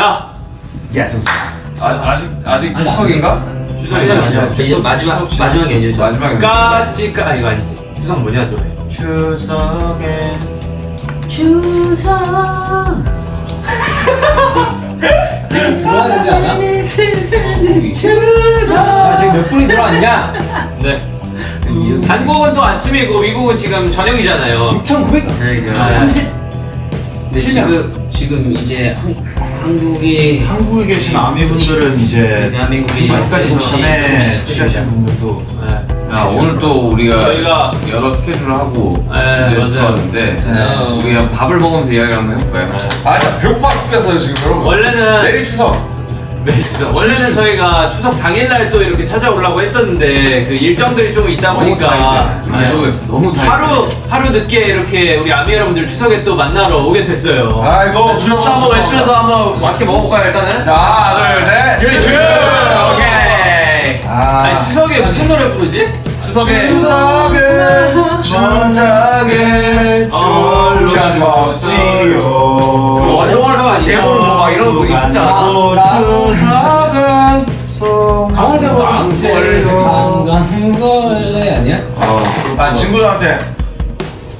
자, yes. 아, 아직 아직 추석인가? 추석이죠. 아니야. 이제 마지막 추석 마지막 연휴죠. 마지막에 까치 까 아, 이거 아니지. 추석 뭐냐 노래. 추석에 추석. 들어왔는지 않아? 추석. 자 지금 몇 분이 들어왔냐? 네. 한국은 또 아침이고 미국은 지금 저녁이잖아요. 6,900 30 근데 지금 지금 이제 한, 한국이 한국에 계신 아미분들은 이제 대한민국이 여기까지 전에 취하신 분들도 네. 자 오늘 또 우리가 저희가 여러 스케줄을 하고 네. 들어왔는데 우리가 밥을 먹으면서 이야기를 한번 해볼까요? 아, 나 배고파 죽겠어요 지금 여러분. 원래는 내일 추석. 네, 추석. 원래는 저희가 추석 당일날 또 이렇게 찾아오려고 했었는데 그 일정들이 좀 있다 너무 보니까 타이트해. 네. 너무. 하루 하루 늦게 이렇게 우리 아미 여러분들 추석에 또 만나러 오게 됐어요. 아이고 주차 한번 외치면서 한번 맛있게 먹어볼까요 일단은? 자, 하나, 둘, 셋. 유리 주! 오케이! 아, 아니 추석에 무슨 노래 부르지? 추석에 추석에 추석에 졸라 먹지요 이런 거 있었지 않아? 추석은 강원대고 앙설 강강설레 아니야? 난 친구들한테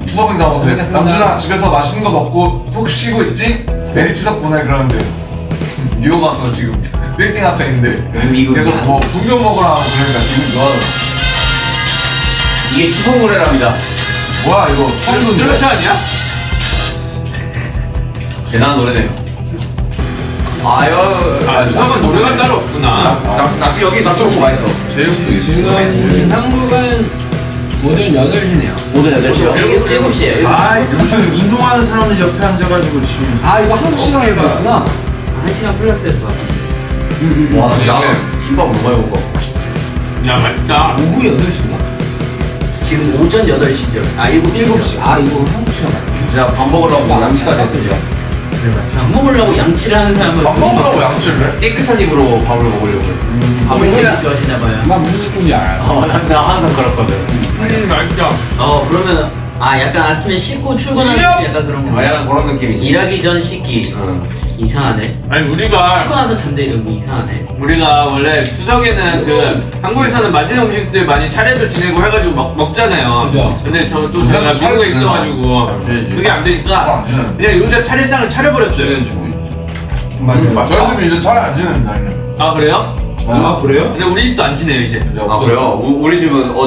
추석 인사 오는데. 남준아 집에서 맛있는 거 먹고 푹 쉬고 있지? 메리 추석 보내 그러는데 뉴욕 가서 지금 빌딩 앞에 있는데. 계속 뭐 분명 먹으라 하고 그러니까 기분 좋아하더라 이게 추석 노래랍니다 뭐야 이거 처음 듣는데? 아니야? 대단한 노래네요 아유 아 추석은 노래가 따로 없구나. 낙지 여기 낙지 먹고 맛있어 제육도 지금 한국은 오전 8시네요 오전 8시요? 7, 시에요 아 요즘 운동하는 사람들 옆에 앉아가지고 지금 아 이거 한국 시간에 그렇구나 1시간 플러스에서 봐. 와 나는 김밥 너무 많이 먹어 야 맛있다. 오후 8시인가? 지금 오전 8시죠. 아 7시죠. 7시 아 이거 한국 시간 맞네 제가 밥 먹으려고 양치가 됐어요 밥 먹으려고 양치를 하는 사람은 밥 먹으라고 양치를 해? 깨끗한 입으로 밥을 먹으려고 밥을 되게 좋아하시나 봐요. 나 무슨 느낌인지 알아 어, 나, 나 항상 그렇거든 음 맛있다. 어 그러면 아 약간 아침에 씻고 출근하는 느낌 약간 그런 아 거. 약간 그런 느낌이지 일하기 전 씻기. 응. 이상하네. 아니 우리가 씻고 나서 잠들기 좀 이상하네. 우리가 원래 추석에는 그 한국에서는 맛있는 음식들 많이 차례도 지내고 해가지고 먹, 먹잖아요. 그죠. 근데 저또 제가 미국에? 있어가지고 그게 안 되니까 그냥 요새 차례상을 차려버렸어요. 아, 저희들은 이제 차례 안 지낸다 아 그래요? 아 그래요? 근데 우리 집도 안 지내요 이제. 아 그래요? 우- 우리 집은 어